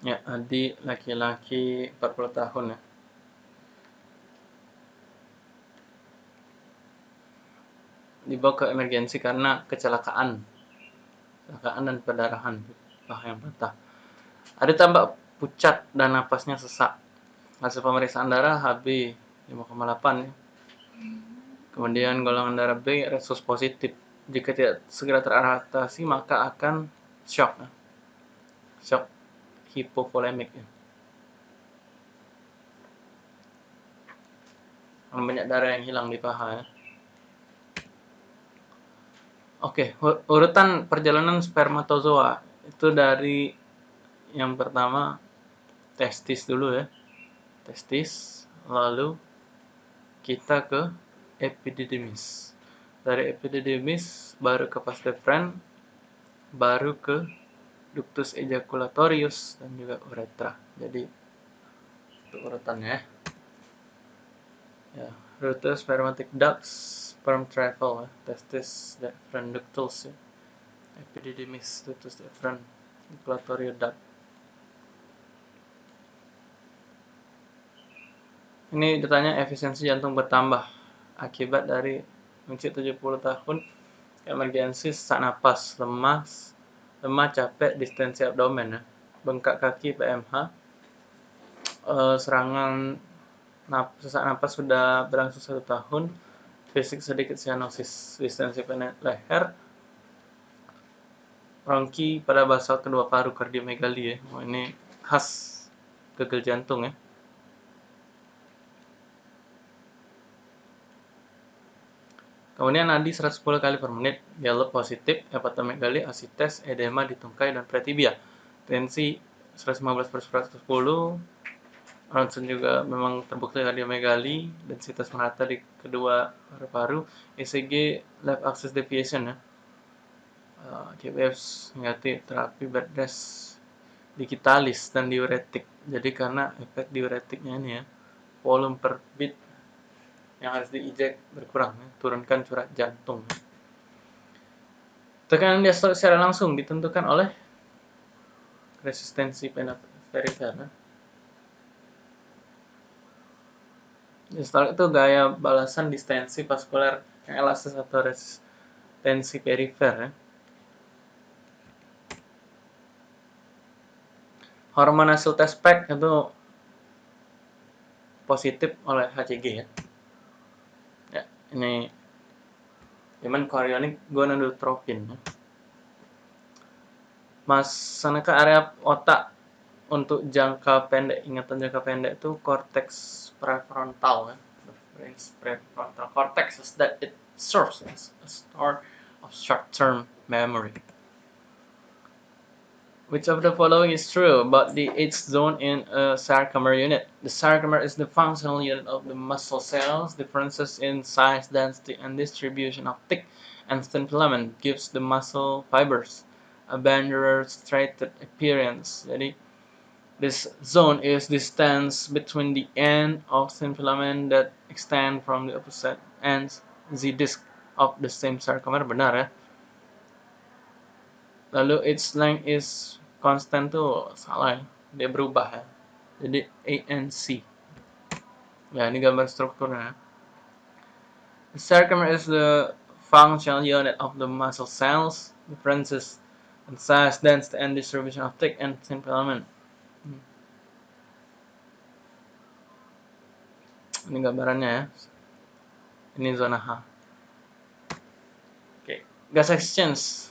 Ya, Adi laki-laki 40 tahun ya. Dibawa ke emergensi karena kecelakaan. Kecelakaan dan perdarahan paha yang patah. Ada tambah pucat dan napasnya sesak. Hasil pemeriksaan darah HB 5,8 ya. Kemudian golongan darah B resus positif. Jika tidak segera teratasi maka akan shock. Shock hipovolemik ya. Banyak darah yang hilang di paha ya. Oke, urutan perjalanan spermatozoa itu dari yang pertama testis dulu ya. Testis, lalu kita ke epididymis. Dari epididymis baru ke vas deferens, baru ke ductus ejaculatorius dan juga uretra. Jadi itu urutannya ya. Rute spermatic ducts, sperm travel, ya. testis, deferens ductus, ya. epididymis, ductus deferens, ejaculatorius duct. Ini ditanya efisiensi jantung bertambah akibat dari usia 70 tahun emergensi sesak napas, lemas, lemah, capek, distensi abdomen ya. Bengkak kaki PMH. Eh, serangan nap sesak napas sudah berlangsung satu tahun. Fisik sedikit cyanosis, distensi leher, ronki pada basal kedua paru kardiomegali ya. Oh, ini khas gagal jantung ya. Kemudian nadi 110 kali per menit, dialog positif, hepatomegali, asites, edema di tungkai dan pretibia. Tensi 115 per 110, ronsen juga memang terbukti kardiomegali, densitas merata di kedua paru-paru, ECG left axis deviation ya. Uh, negatif, terapi bed rest digitalis dan diuretik. Jadi karena efek diuretiknya ini ya, volume per bit yang harus diinjek berkurang, ya. turunkan curah jantung. Tekanan diastole secara langsung ditentukan oleh resistensi perifer. Ya. Diastole itu gaya balasan distensi vaskular yang elastis atau resistensi perifer. Ya. Hormon hasil tes PEC itu positif oleh HCG ya ini Human chorionic gonadotropin Masana ke area otak untuk jangka pendek ingatan jangka pendek itu cortex prefrontal ya. prefrontal cortex is that it serves as a store of short-term memory Which of the following is true about the H zone in a sarcomere unit? The sarcomere is the functional unit of the muscle cells. Differences in size, density, and distribution of thick and thin filament gives the muscle fibers a bandular striated appearance. Jadi, this zone is the distance between the end of thin filament that extend from the opposite ends the disk of the same sarcomere. Benar ya? Lalu its length is constant tuh salah ya. Dia berubah ya. Jadi ANC ya ini gambar strukturnya the sarcomere is the functional unit of the muscle cells differences in size density and distribution of thick and thin filament. Hmm. ini gambarannya ya. Ini zona H. Oke. Okay. gas exchange.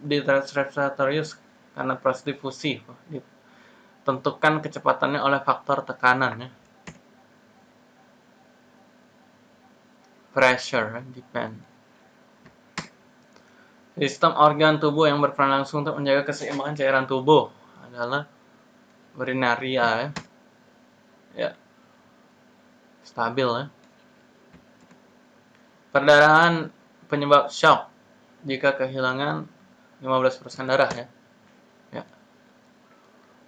Di respiratorius karena proses difusi ditentukan kecepatannya oleh faktor tekanan ya. pressure depend. Sistem organ tubuh yang berperan langsung untuk menjaga keseimbangan cairan tubuh adalah urinaria ya, ya. stabil ya. Perdarahan penyebab shock. Jika kehilangan 15% darah ya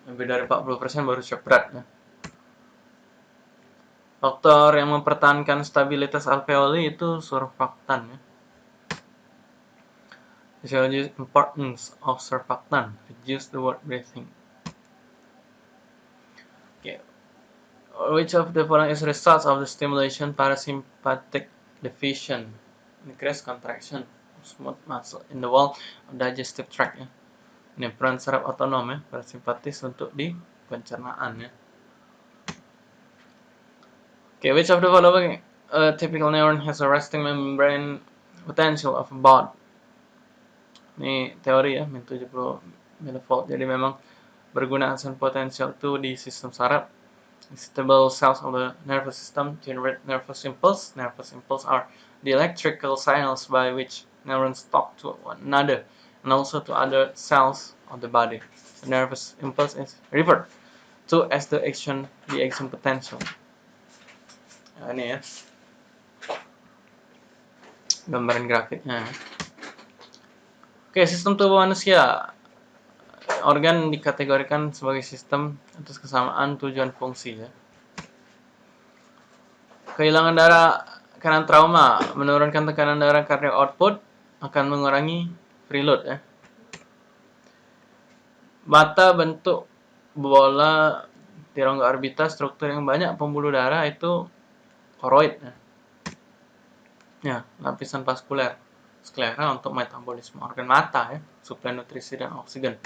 lebih dari 40% baru shock berat ya. Faktor yang mempertahankan stabilitas alveoli itu surfaktan ya. Physiology importance of surfactant reduce the word breathing. which of the following is results of the stimulation parasympathetic division increase contraction of smooth muscle in the wall of digestive tract ya ini peran saraf otonom ya parasimpatis untuk di pencernaan ya. Okay which of the following uh, typical neuron has a resting membrane potential of about ini teori ya min 70 millivolt. Jadi memang berguna asan potensial itu di sistem saraf. Excitable cells of the nervous system generate nervous impulse. Nervous impulse are the electrical signals by which neurons talk to one another and also to other cells of the body. The nervous impulse is referred to as the action the action potential. Ini ya. Gambaran grafiknya. Oke, sistem tubuh manusia organ dikategorikan sebagai sistem atas kesamaan tujuan fungsi ya. Kehilangan darah karena trauma menurunkan tekanan darah karena output akan mengurangi preload ya. Mata bentuk bola di rongga orbita struktur yang banyak pembuluh darah itu koroid ya. Ya, lapisan vaskuler sklera untuk metabolisme organ mata ya, suplai nutrisi dan oksigen.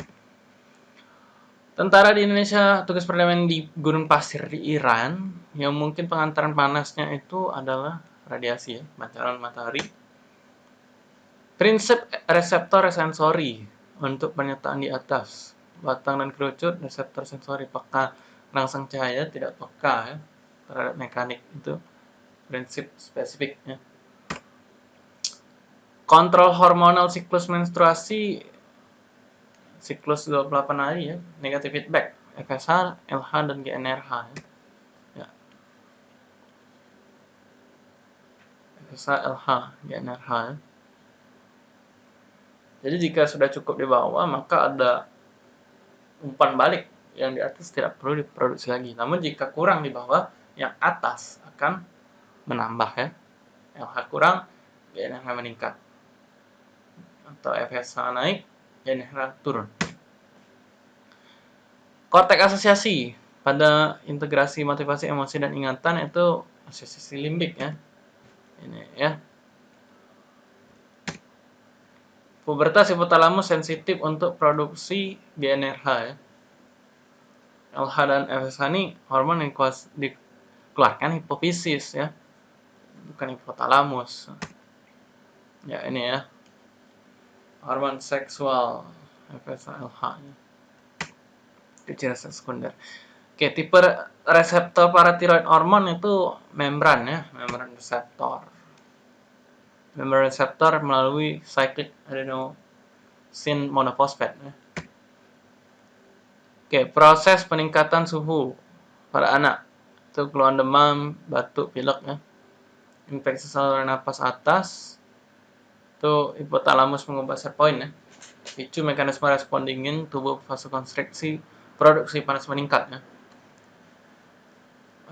Tentara di Indonesia tugas perdamaian di Gunung Pasir di Iran yang mungkin pengantaran panasnya itu adalah radiasi ya, pancaran matahari. Prinsip reseptor sensori untuk pernyataan di atas. Batang dan kerucut reseptor sensori peka rangsang cahaya tidak peka ya terhadap mekanik itu prinsip spesifik ya. Kontrol hormonal siklus menstruasi siklus 28 hari ya, negatif feedback, FSH, LH, dan GNRH ya. FSH, LH, GNRH ya. Jadi jika sudah cukup di bawah, maka ada umpan balik yang di atas tidak perlu diproduksi lagi. Namun jika kurang di bawah, yang atas akan menambah ya. LH kurang, GNRH meningkat. Atau FSH naik, Genera turun. Kortek asosiasi pada integrasi motivasi emosi dan ingatan itu asosiasi limbik ya. Ini ya. Pubertas hipotalamus sensitif untuk produksi GNRH ya. LH dan FSH ini hormon yang dikeluarkan hipofisis ya. Bukan hipotalamus. Ya ini ya hormon seksual FSH nya ciri sekunder oke tipe reseptor paratiroid hormon itu membran ya membran reseptor membran reseptor melalui cyclic adenosine monofosfat oke proses peningkatan suhu pada anak. Itu keluhan demam batuk pilek ya. Infeksi saluran nafas atas. Itu hipotalamus mengubah point ya. Picu mekanisme respon dingin tubuh vasokonstriksi produksi panas meningkat ya.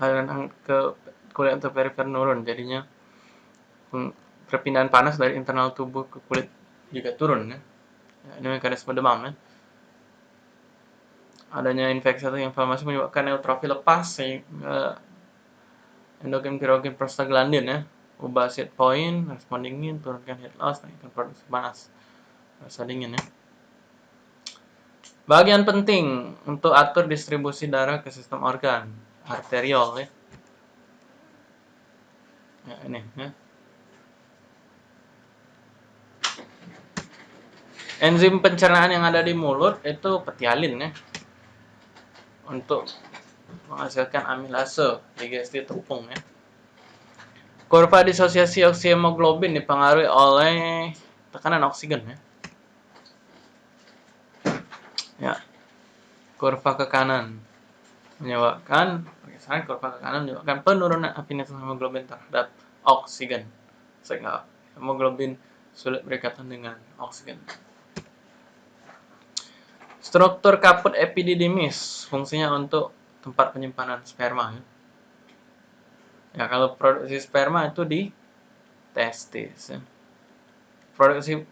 Aliran ke kulit atau perifer nurun jadinya perpindahan panas dari internal tubuh ke kulit juga turun ya, ini mekanisme demam ya adanya infeksi atau inflamasi menyebabkan neutrofil lepas sehingga endogen pirogen prostaglandin ya ubah set point, respon dingin, turunkan heat loss, naikkan produksi panas. Rasa dingin ya. Bagian penting untuk atur distribusi darah ke sistem organ, arteriol ya. Ya ini ya. Enzim pencernaan yang ada di mulut itu petialin ya. Untuk menghasilkan amilase digesti tepung ya. Kurva disosiasi oksihemoglobin dipengaruhi oleh tekanan oksigen ya. Ya. Kurva ke kanan menyebabkan pergeseran kurva ke kanan menyebabkan penurunan afinitas hemoglobin terhadap oksigen sehingga hemoglobin sulit berikatan dengan oksigen. Struktur kaput epididymis fungsinya untuk tempat penyimpanan sperma ya. Ya, kalau produksi sperma itu di testis. Ya. Produksi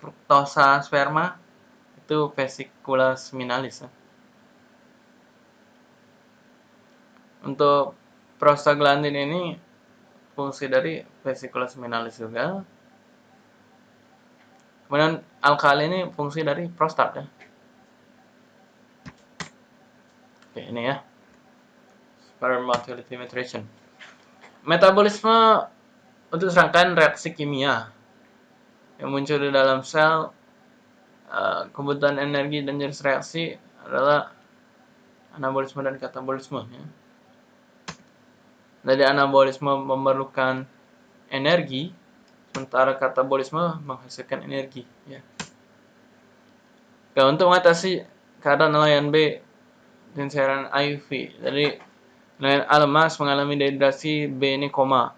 fruktosa sperma itu vesicula seminalis. Ya. untuk prostaglandin ini fungsi dari vesikulus minalis juga kemudian alkali ini fungsi dari prostat ya. Oke ini ya. Sperm motility metabolisme untuk serangkaian reaksi kimia yang muncul di dalam sel uh, kebutuhan energi dan jenis reaksi adalah anabolisme dan katabolisme ya. Jadi anabolisme memerlukan energi sementara katabolisme menghasilkan energi ya. Oke, untuk mengatasi keadaan nelayan B dan cairan IV. Jadi nelayan A lemas mengalami dehidrasi B ini koma.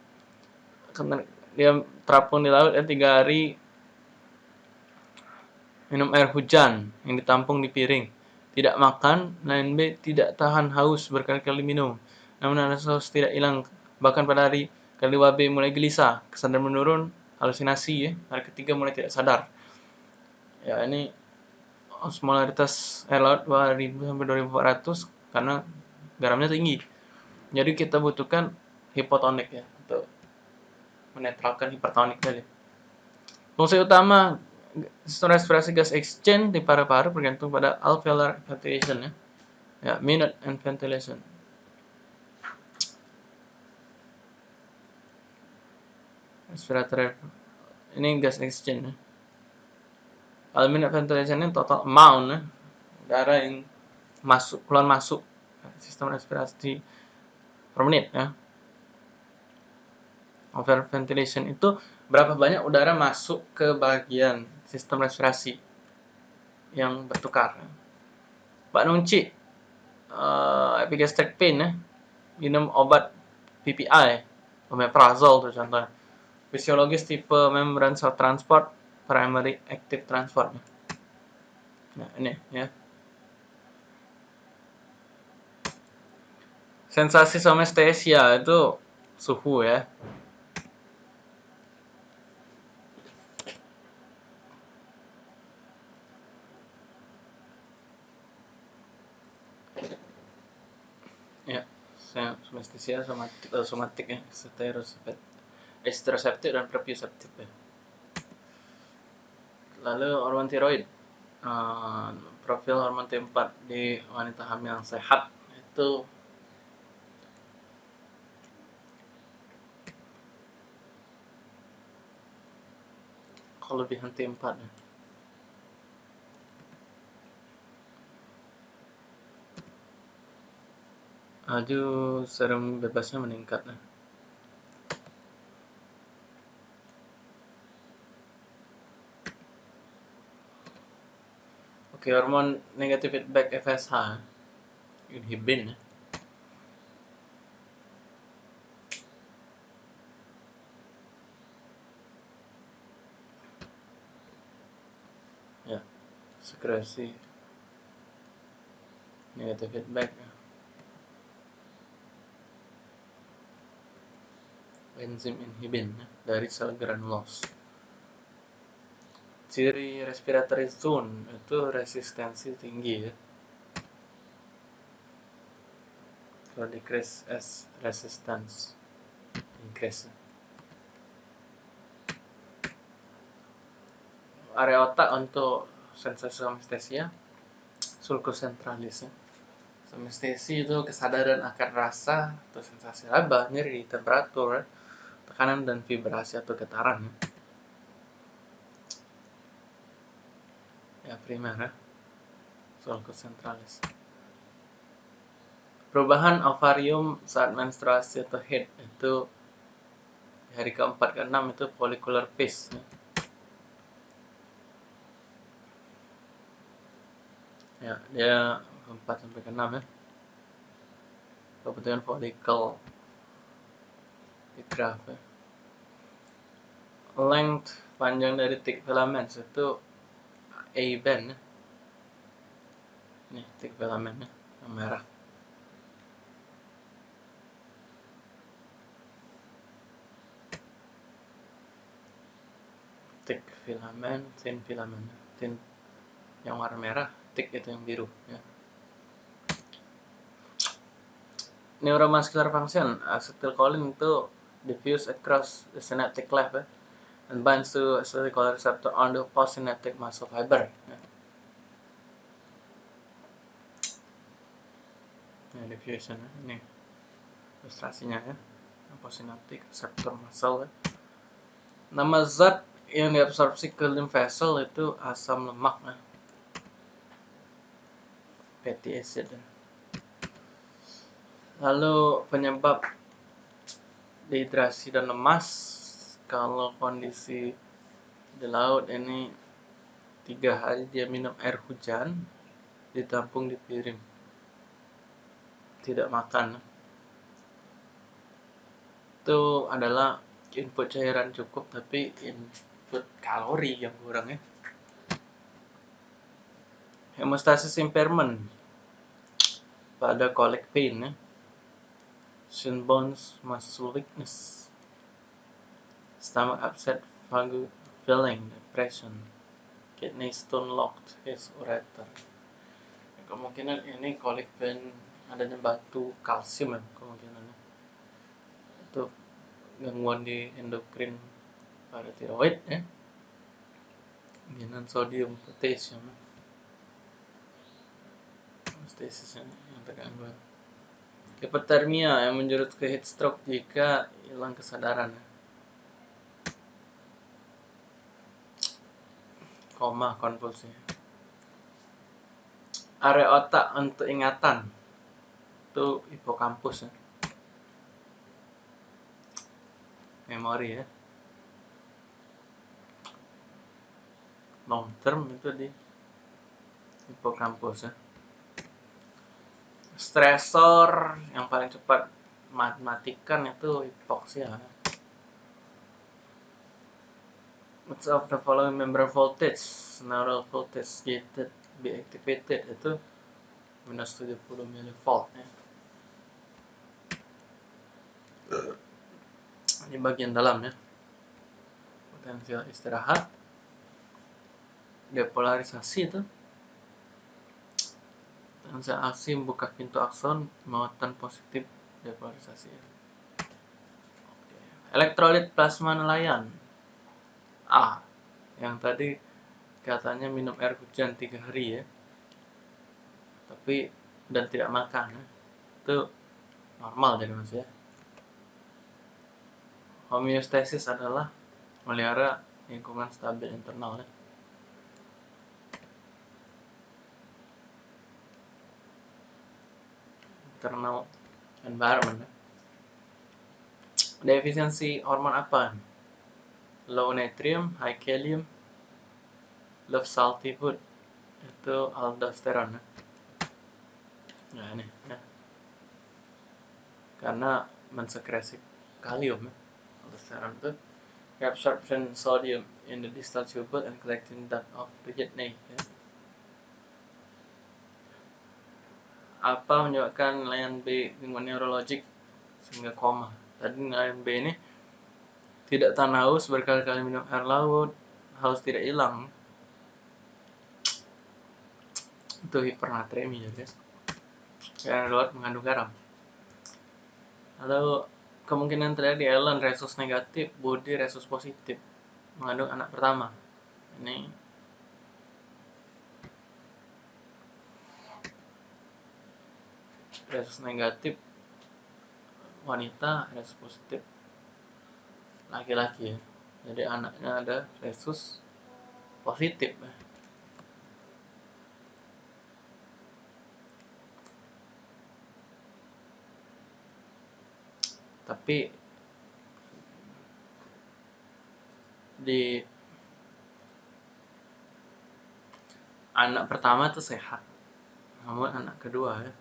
Dia terapung di laut ya tiga hari minum air hujan yang ditampung di piring. Tidak makan, nelayan B tidak tahan haus berkali-kali minum. Namun rasa tidak hilang. Bahkan pada hari kedua B mulai gelisah, kesadaran menurun, halusinasi ya. Hari ketiga mulai tidak sadar. Ya ini osmolaritas air laut 2000 sampai 2400 karena garamnya tinggi. Jadi kita butuhkan hipotonik ya untuk menetralkan hipertonik tadi. Fungsi utama respirasi gas exchange di paru-paru bergantung pada alveolar ventilation ya. Ya, minute and ventilation. Respiratory ini gas exchange ya. Minute ventilation ini total amount ya. Udara yang masuk keluar masuk sistem respirasi per menit ya. Over ventilation itu berapa banyak udara masuk ke bagian sistem respirasi yang bertukar. Pak Nunci, uh, epigastric pain ya, minum obat PPI, omeprazole tuh contohnya. Fisiologis tipe membran cell transport, primary active transport. Nah ini ya. Sensasi somestesia itu suhu ya. somestesia somatik, uh, somatik ya, esteroceptif dan proprioseptif ya. Lalu hormon tiroid, uh, profil hormon T4 di wanita hamil yang sehat itu kelebihan T4 ya. Aduh, serum bebasnya meningkat. Nah. Oke, hormon negatif feedback FSH inhibin. Ya, sekresi negatif feedback. Ya. enzim inhibin dari sel granulos. Ciri respiratory zone itu resistensi tinggi ya. Kalau decrease as resistance increase. Area otak untuk sensasi somestesia sulcus centralis ya. Somestesi itu kesadaran akan rasa atau sensasi laba, nyeri, temperatur, tekanan dan vibrasi atau getaran ya primer ya sulcus centralis perubahan ovarium saat menstruasi atau head itu hari keempat ke enam itu follicular phase. Ya, ya dia keempat sampai ke enam ya. Kebetulan follicle di graph ya. length panjang dari thick filaments itu A band ya. ini thick filament ya, yang merah. Thick filament thin filament thin yang warna merah thick itu yang biru ya. Neuromuscular function acetylcholine itu diffuse across the synaptic cleft ya, and binds to acetylcholine receptor on the postsynaptic muscle fiber. Nah, diffusion ini ilustrasinya ya postsynaptic receptor muscle ya. nama zat yang diabsorpsi ke lymph vessel itu asam lemak ya. fatty acid ya. Lalu penyebab dehidrasi dan lemas kalau kondisi di laut ini tiga hari dia minum air hujan ditampung di piring. Tidak makan. Itu adalah input cairan cukup tapi input kalori yang kurang ya. Hemostasis impairment pada colic pain ya. Shin bones, muscle weakness, stomach upset, feeling, depression, kidney stone locked, his ureter. Ya, kemungkinan ini colic pain adanya batu kalsium ya kemungkinannya. Itu gangguan di endokrin pada tiroid ya. Kemungkinan sodium, potassium. Stasis yang terganggu hipotermia yang menjurut ke heat stroke jika hilang kesadaran koma konvulsi area otak untuk ingatan itu hipokampus ya. memori ya. Long term itu di hipokampus ya. Stresor yang paling cepat matikan itu hipoksia Which of the following member voltage, neural voltage gated be activated itu minus 70 mV ya. Ini bagian dalam ya. Potensial istirahat. Depolarisasi itu transaksi membuka pintu akson muatan positif depolarisasi. Oke. Elektrolit plasma nelayan. A. Yang tadi katanya minum air hujan tiga hari ya. Tapi dan tidak makan ya. Itu normal jadi mas ya. Homeostasis adalah melihara lingkungan stabil internal ya. internal environment. Defisiensi hormon apa? Low natrium, high kalium, low salty food. Itu aldosteron. Nah ini ya. Karena mensekresi kalium ya. Aldosteron itu absorption sodium in the distal tubule and collecting that of the kidney ya. apa menyebabkan nilaian B gangguan neurologik sehingga koma. Tadi nilaian B ini tidak tahan haus berkali-kali minum air laut, haus tidak hilang. Itu hipernatremi ya guys. Air laut mengandung garam. Lalu kemungkinan terjadi Ellen resus negatif, Budi resus positif mengandung anak pertama. Ini resus negatif wanita resus positif laki-laki ya jadi anaknya ada resus positif ya. tapi di anak pertama itu sehat namun anak kedua ya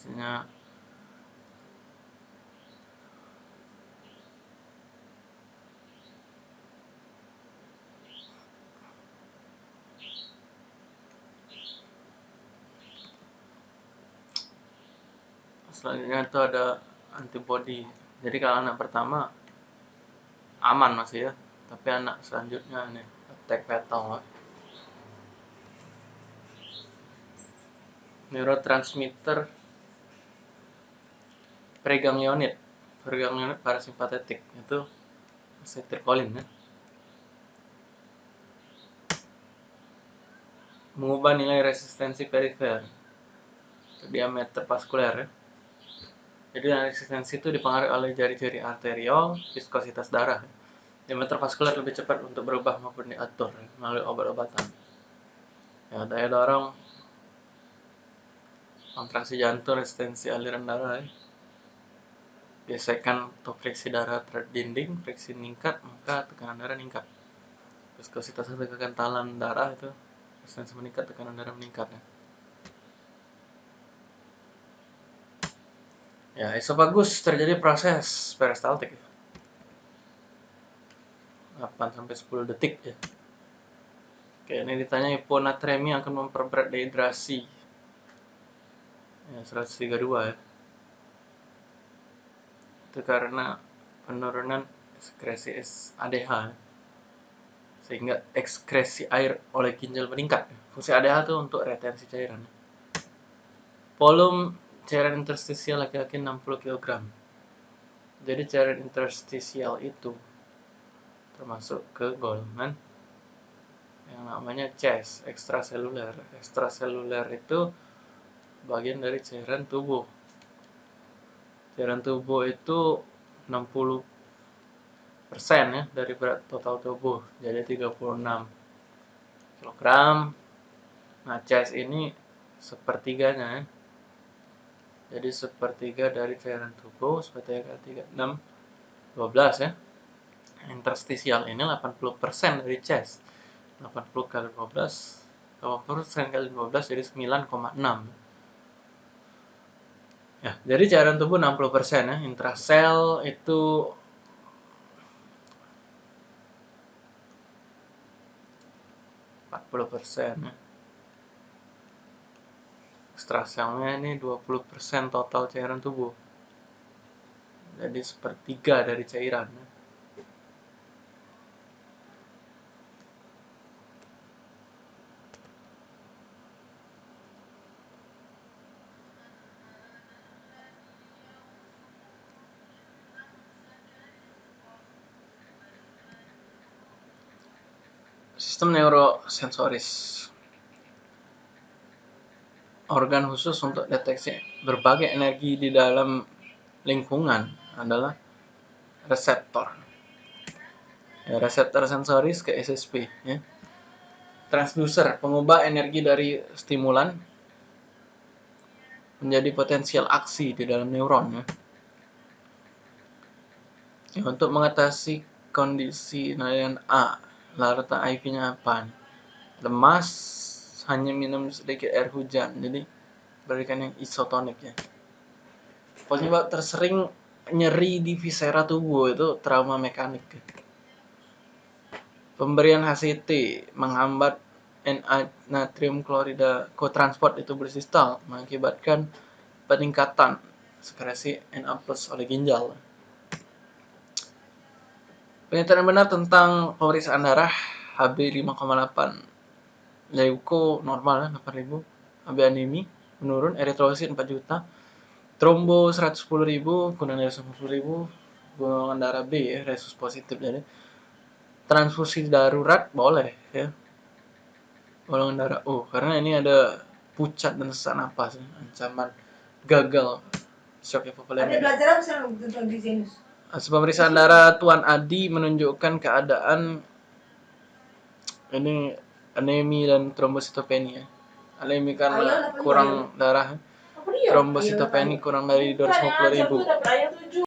pastinya selanjutnya itu ada antibody. Jadi kalau anak pertama aman masih ya tapi anak selanjutnya nih attack fatal. Neurotransmitter preganglionid preganglionid parasimpatetik. Itu acetilcolin ya. Mengubah nilai resistensi perifer. Diameter vaskuler ya. Jadi resistensi itu dipengaruhi oleh jari-jari arteriol viskositas darah diameter vaskuler lebih cepat untuk berubah maupun diatur ya, melalui obat-obatan. Ya daya dorong kontraksi jantung resistensi aliran darah ya. Gesekan atau friksi darah terhadap dinding friksi meningkat maka tekanan darah meningkat viskositas atau kekentalan darah itu resistensi meningkat tekanan darah meningkat ya Ya, esofagus terjadi proses peristaltik. 8 sampai 10 detik ya. Oke, ini ditanya hiponatremi akan memperberat dehidrasi. Ya, 132 ya. Itu karena penurunan ekskresi ADH. Sehingga ekskresi air oleh ginjal meningkat. Fungsi ADH itu untuk retensi cairan. Volume cairan interstisial laki-laki 60 kg. Jadi cairan interstisial itu termasuk ke golongan yang namanya CES, ekstraseluler. Ekstraseluler itu bagian dari cairan tubuh. Cairan tubuh itu 60 persen ya dari berat total tubuh, jadi 36 kg. Nah, CES ini sepertiganya ya. Jadi sepertiga dari cairan tubuh sepertiga kali 3 6 12 ya. Interstisial ini 80% dari chest. 80 kali 12 80% kali 12 jadi 9,6 ya. Jadi cairan tubuh 60% ya intrasel itu empat puluh persen ya. Ekstraselnya ini 20% total cairan tubuh. Jadi sepertiga dari cairan sistem neurosensoris organ khusus untuk deteksi berbagai energi di dalam lingkungan adalah reseptor. Ya, reseptor sensoris ke SSP. Ya. Transducer, pengubah energi dari stimulan menjadi potensial aksi di dalam neuron. Ya. Ya, untuk mengatasi kondisi nilaian A, larta IV-nya apa? Lemas, hanya minum sedikit air hujan. Jadi berikan yang isotonik ya. Penyebab tersering nyeri di visera tubuh itu trauma mekanik pemberian HCT menghambat Na natrium klorida kotransport itu bersistal mengakibatkan peningkatan sekresi Na oleh ginjal Pernyataan benar tentang pemeriksaan darah HB 5,8 leuko normal ya 8000 AB anemi menurun eritrosit 4 juta. Trombo 110.000 kurang dari 110.000 golongan darah B ya resus positif jadi transfusi darurat boleh ya. Golongan darah O karena ini ada pucat dan sesak napas ya. ancaman gagal. Shock hipovolemic ada belajar apa tentang disease Pemeriksaan darah Tuan Adi menunjukkan keadaan ini anemi dan trombositopenia. Anemi karena kurang darah. Trombositopenia kurang dari 250 ribu.